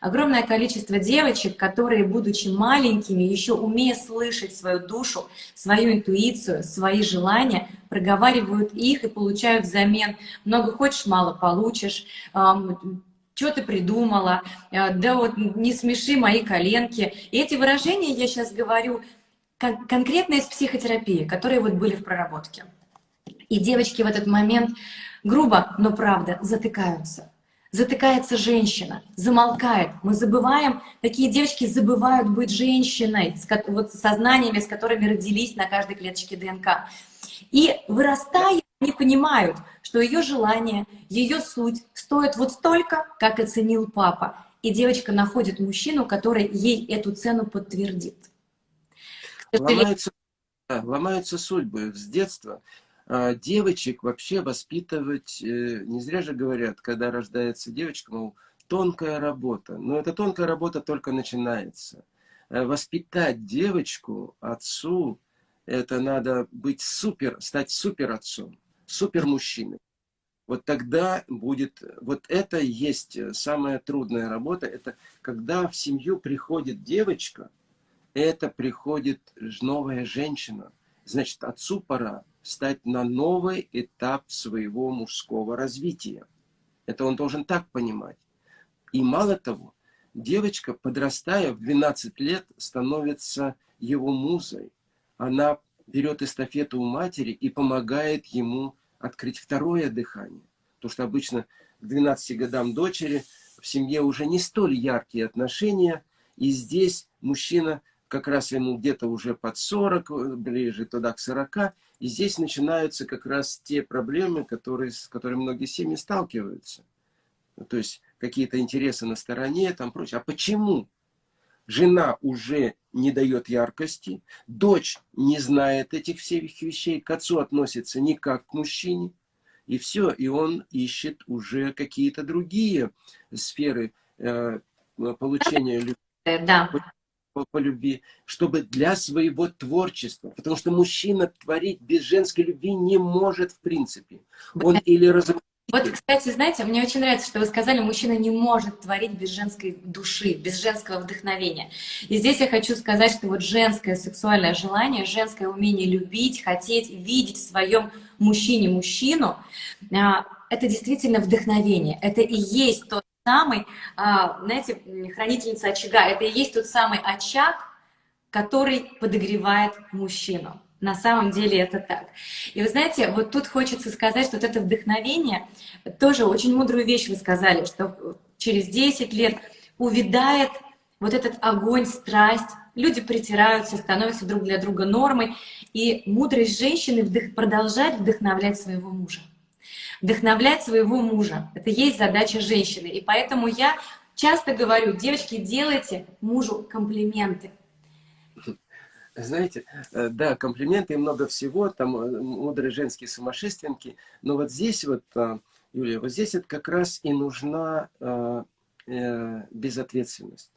Огромное количество девочек, которые, будучи маленькими, еще умея слышать свою душу, свою интуицию, свои желания, проговаривают их и получают взамен «много хочешь, мало получишь», что ты придумала, да вот не смеши мои коленки. И эти выражения я сейчас говорю кон конкретно из психотерапии, которые вот были в проработке. И девочки в этот момент грубо, но правда, затыкаются. Затыкается женщина, замолкает. Мы забываем, такие девочки забывают быть женщиной, с, вот, сознаниями, с которыми родились на каждой клеточке ДНК. И вырастая, они понимают, что ее желание, ее суть стоит вот столько, как оценил папа. И девочка находит мужчину, который ей эту цену подтвердит. Ломаются, да, ломаются судьбы с детства. А, девочек вообще воспитывать, э, не зря же говорят, когда рождается девочка, мол, тонкая работа. Но эта тонкая работа только начинается. Э, воспитать девочку, отцу, это надо быть супер, стать супер отцом, супер мужчиной. Вот тогда будет, вот это есть самая трудная работа, это когда в семью приходит девочка, это приходит новая женщина. Значит, отцу пора стать на новый этап своего мужского развития. Это он должен так понимать. И мало того, девочка, подрастая в 12 лет, становится его музой. Она берет эстафету у матери и помогает ему открыть второе дыхание. Потому что обычно к 12 годам дочери в семье уже не столь яркие отношения, и здесь мужчина как раз ему где-то уже под 40, э, ближе туда к 40, и здесь начинаются как раз те проблемы, которые, с которыми многие семьи сталкиваются. То есть какие-то интересы на стороне, там прочее. А почему? Жена уже не дает яркости, дочь не знает этих всех вещей, к отцу относится не как к мужчине, и все, и он ищет уже какие-то другие сферы э, получения любви. Да по, по любви, чтобы для своего творчества. Потому что мужчина творить без женской любви не может в принципе. Он или разрушает. Вот, кстати, знаете, мне очень нравится, что вы сказали, мужчина не может творить без женской души, без женского вдохновения. И здесь я хочу сказать, что вот женское сексуальное желание, женское умение любить, хотеть, видеть в своем мужчине мужчину, а, это действительно вдохновение. Это и есть тот самый, а, знаете, хранительница очага, это и есть тот самый очаг, который подогревает мужчину. На самом деле это так. И вы знаете, вот тут хочется сказать, что вот это вдохновение, тоже очень мудрую вещь вы сказали, что через 10 лет увядает вот этот огонь, страсть, люди притираются, становятся друг для друга нормой, и мудрость женщины вдох продолжать вдохновлять своего мужа вдохновлять своего мужа. Это есть задача женщины. И поэтому я часто говорю, девочки, делайте мужу комплименты. Знаете, э, да, комплименты и много всего, там э, мудрые женские сумасшественники, но вот здесь вот, э, Юлия, вот здесь это как раз и нужна безответственность.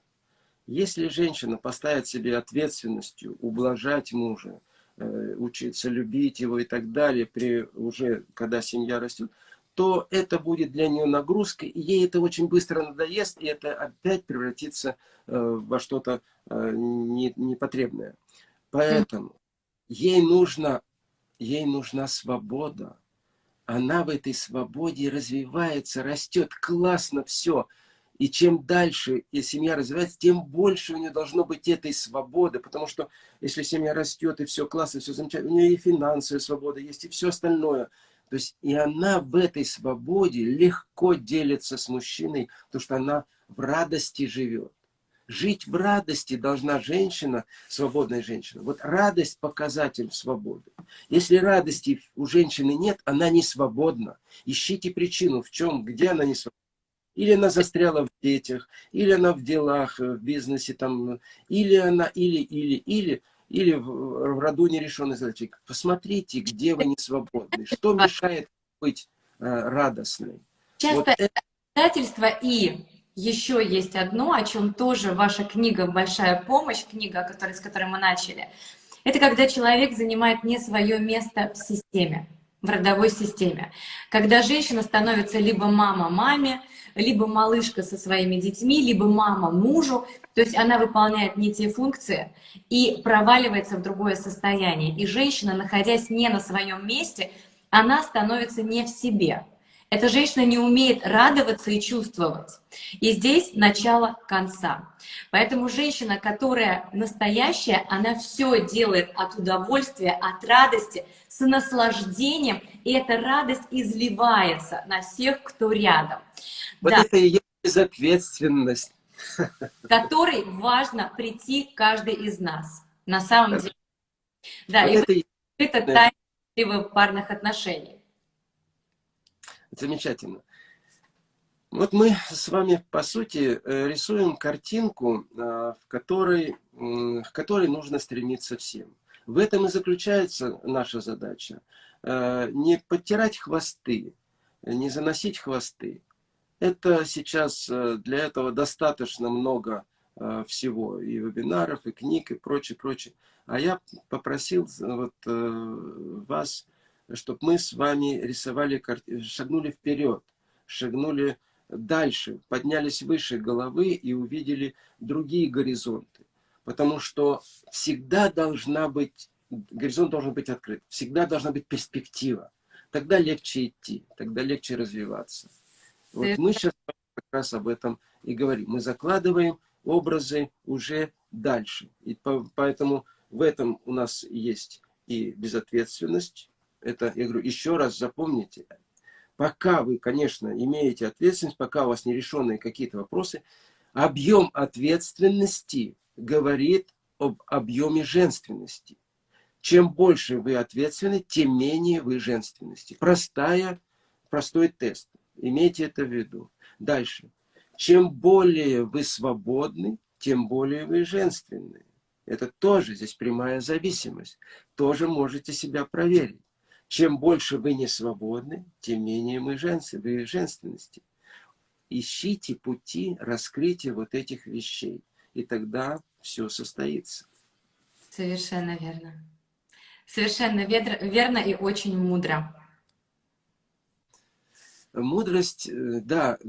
Если женщина поставит себе ответственностью ублажать мужа, учиться любить его и так далее, при, уже когда семья растет, то это будет для нее нагрузкой, и ей это очень быстро надоест, и это опять превратится во что-то не, непотребное. Поэтому ей, нужно, ей нужна свобода. Она в этой свободе развивается, растет, классно все. И чем дальше и семья развивается, тем больше у нее должно быть этой свободы. Потому что если семья растет, и все классно, все замечательно, у нее и финансовая свобода есть, и все остальное. То есть и она в этой свободе легко делится с мужчиной, потому что она в радости живет. Жить в радости должна женщина, свободная женщина. Вот радость – показатель свободы. Если радости у женщины нет, она не свободна. Ищите причину, в чем, где она не свободна. Или она застряла в детях, или она в делах, в бизнесе, там, или она, или, или, или, или в, роду нерешенной задачи. Посмотрите, где вы не свободны, что мешает быть э, радостной. Часто вот это... обязательства и еще есть одно, о чем тоже ваша книга «Большая помощь», книга, с которой мы начали. Это когда человек занимает не свое место в системе, в родовой системе. Когда женщина становится либо мама маме, либо малышка со своими детьми, либо мама мужу. То есть она выполняет не те функции и проваливается в другое состояние. И женщина, находясь не на своем месте, она становится не в себе. Эта женщина не умеет радоваться и чувствовать. И здесь начало конца. Поэтому женщина, которая настоящая, она все делает от удовольствия, от радости, с наслаждением, и эта радость изливается на всех, кто рядом. Вот да. это и есть безответственность. Которой важно прийти каждый из нас. На самом деле. Да, вот и это, это тайна парных отношений. Замечательно. Вот мы с вами, по сути, э, рисуем картинку, э, в которой, к которой нужно стремиться всем. В этом и заключается наша задача. Э, не подтирать хвосты, не заносить хвосты. Это сейчас для этого достаточно много всего, и вебинаров, и книг, и прочее, прочее. А я попросил вот вас чтобы мы с вами рисовали, шагнули вперед, шагнули дальше, поднялись выше головы и увидели другие горизонты. Потому что всегда должна быть, горизонт должен быть открыт, всегда должна быть перспектива. Тогда легче идти, тогда легче развиваться. Вот мы сейчас как раз об этом и говорим. Мы закладываем образы уже дальше. И поэтому в этом у нас есть и безответственность, это, я говорю, еще раз запомните, пока вы, конечно, имеете ответственность, пока у вас нерешенные какие-то вопросы, объем ответственности говорит об объеме женственности. Чем больше вы ответственны, тем менее вы женственности. Простая, простой тест. Имейте это в виду. Дальше. Чем более вы свободны, тем более вы женственны. Это тоже здесь прямая зависимость. Тоже можете себя проверить. Чем больше вы не свободны, тем менее мы женствен, вы женственности. Ищите пути раскрытия вот этих вещей, и тогда все состоится. Совершенно верно. Совершенно верно и очень мудро. Мудрость, э, да,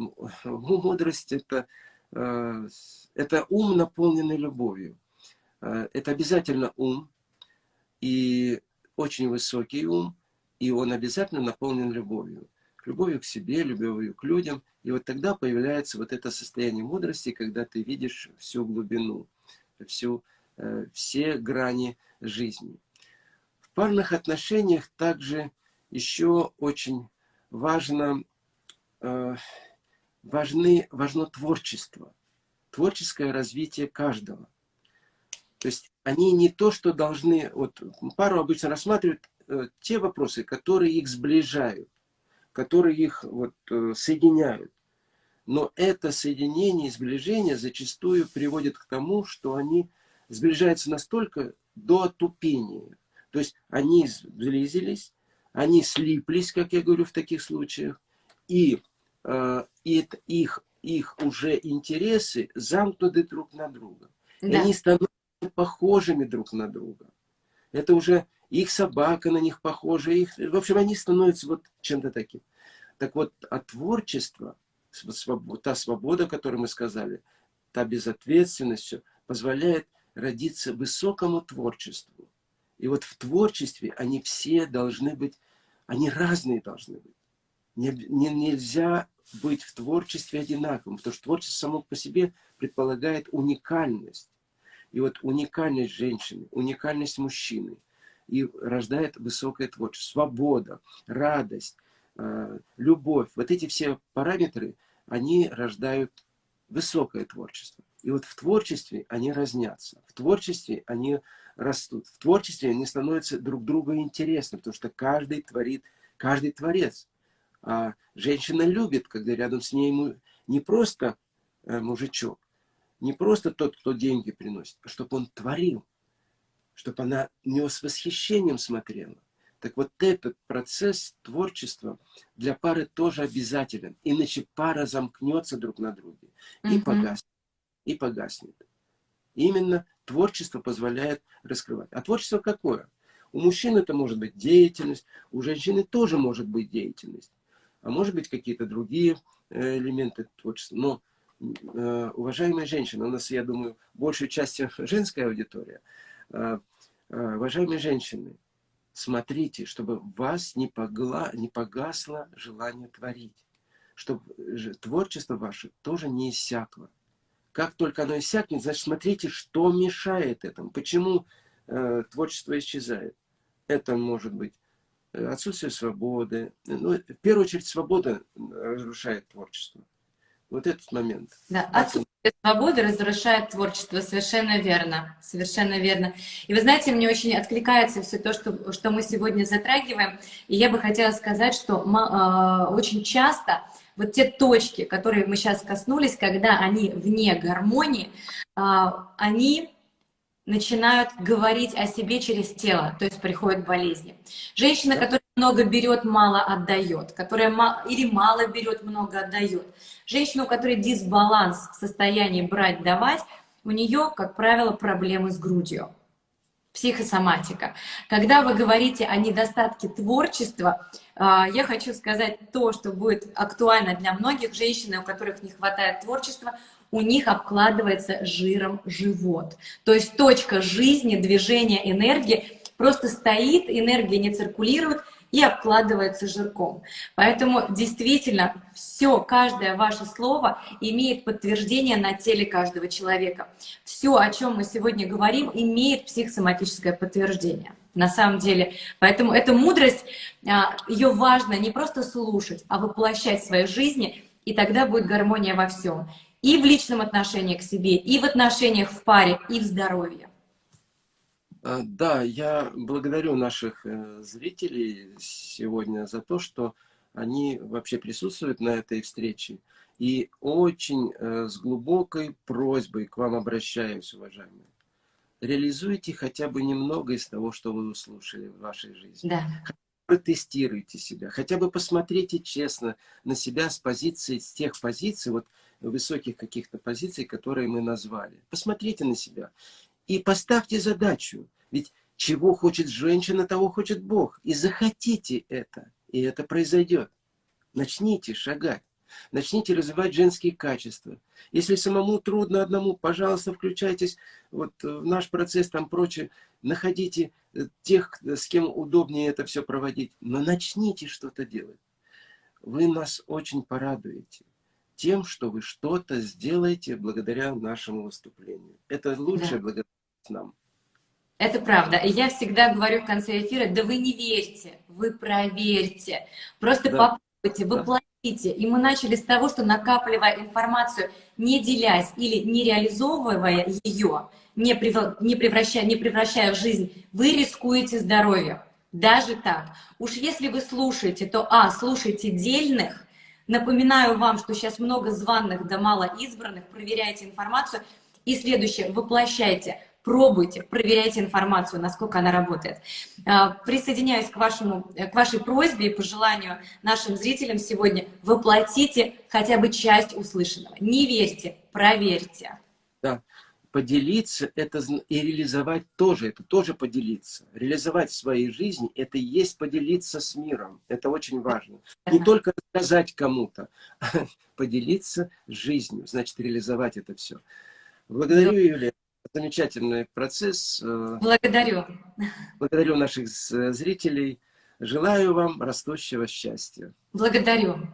мудрость это, э, это ум, наполненный любовью. Э, это обязательно ум, и очень высокий ум, и он обязательно наполнен любовью. Любовью к себе, любовью к людям. И вот тогда появляется вот это состояние мудрости, когда ты видишь всю глубину, всю, э, все грани жизни. В парных отношениях также еще очень важно, э, важны, важно творчество, творческое развитие каждого. То есть они не то, что должны... Вот пару обычно рассматривают те вопросы, которые их сближают, которые их вот, э, соединяют. Но это соединение и сближение зачастую приводит к тому, что они сближаются настолько до отупения. То есть они сблизились, они слиплись, как я говорю в таких случаях, и, э, и их, их уже интересы замкнуты друг на друга. Да. И они становятся похожими друг на друга. Это уже их собака на них похожа, их, в общем, они становятся вот чем-то таким. Так вот, а творчество, та свобода, о которой мы сказали, та безответственность, позволяет родиться высокому творчеству. И вот в творчестве они все должны быть, они разные должны быть. Не, нельзя быть в творчестве одинаковым, потому что творчество само по себе предполагает уникальность. И вот уникальность женщины, уникальность мужчины и рождает высокое творчество, свобода, радость, э, любовь. Вот эти все параметры, они рождают высокое творчество. И вот в творчестве они разнятся, в творчестве они растут, в творчестве они становятся друг другу интересны, потому что каждый творит, каждый творец. А женщина любит, когда рядом с ней не просто э, мужичок, не просто тот, кто деньги приносит, а чтобы он творил, чтобы она на него с восхищением смотрела. Так вот этот процесс творчества для пары тоже обязателен, иначе пара замкнется друг на друге и угу. погаснет. И погаснет. Именно творчество позволяет раскрывать. А творчество какое? У мужчин это может быть деятельность, у женщины тоже может быть деятельность а может быть какие-то другие э, элементы творчества. Но, уважаемые женщины, у нас, я думаю, большей частью женская аудитория, э, уважаемые женщины, смотрите, чтобы вас не, погла, не погасло желание творить, чтобы творчество ваше тоже не иссякло. Как только оно иссякнет, значит, смотрите, что мешает этому, почему э, творчество исчезает. Это может быть отсутствие свободы. Ну, в первую очередь, свобода разрушает творчество. Вот этот момент. Да, отсутствие свободы разрушает творчество, совершенно верно, совершенно верно. И вы знаете, мне очень откликается все то, что, что мы сегодня затрагиваем, и я бы хотела сказать, что э, очень часто вот те точки, которые мы сейчас коснулись, когда они вне гармонии, э, они начинают говорить о себе через тело, то есть приходят болезни. Женщина, которая много берет, мало отдает, которая или мало берет, много отдает. Женщина, у которой дисбаланс в состоянии брать-давать, у нее, как правило, проблемы с грудью. Психосоматика. Когда вы говорите о недостатке творчества, а, я хочу сказать то, что будет актуально для многих женщин, у которых не хватает творчества, у них обкладывается жиром живот. То есть точка жизни, движения, энергии просто стоит, энергия не циркулирует и обкладывается жирком. Поэтому действительно все, каждое ваше слово имеет подтверждение на теле каждого человека. Все, о чем мы сегодня говорим, имеет психосоматическое подтверждение на самом деле. Поэтому эта мудрость, а, ее важно не просто слушать, а воплощать в своей жизни, и тогда будет гармония во всем и в личном отношении к себе, и в отношениях в паре, и в здоровье. А, да, я благодарю наших э, зрителей сегодня за то, что они вообще присутствуют на этой встрече. И очень э, с глубокой просьбой к вам обращаюсь, уважаемые. Реализуйте хотя бы немного из того, что вы услышали в вашей жизни. Да. Протестируйте себя, хотя бы посмотрите честно на себя с позиции, с тех позиций, вот высоких каких-то позиций, которые мы назвали. Посмотрите на себя и поставьте задачу. Ведь чего хочет женщина, того хочет Бог. И захотите это, и это произойдет. Начните шагать. Начните развивать женские качества. Если самому трудно одному, пожалуйста, включайтесь вот в наш процесс, там прочее. Находите э, тех, с кем удобнее это все проводить. Но начните что-то делать. Вы нас очень порадуете тем, что вы что-то сделаете благодаря нашему выступлению. Это лучшая да. благодарность нам. Это правда. И я всегда говорю в конце эфира, да вы не верьте, вы проверьте. Просто да. попробуйте, воплотите. Да. И мы начали с того, что накапливая информацию, не делясь или не реализовывая ее, не, превращая, не превращая в жизнь, вы рискуете здоровьем. Даже так. Уж если вы слушаете, то, а, слушайте дельных, Напоминаю вам, что сейчас много званных да мало избранных. Проверяйте информацию. И следующее, воплощайте, пробуйте, проверяйте информацию, насколько она работает. А, присоединяюсь к, вашему, к вашей просьбе и пожеланию нашим зрителям сегодня. Воплотите хотя бы часть услышанного. Не верьте, проверьте. Да поделиться это и реализовать тоже, это тоже поделиться. Реализовать в своей жизни, это и есть поделиться с миром. Это очень важно. Не только рассказать кому-то, а поделиться жизнью, значит, реализовать это все. Благодарю, Юлия. Замечательный процесс. Благодарю. Благодарю наших зрителей. Желаю вам растущего счастья. Благодарю.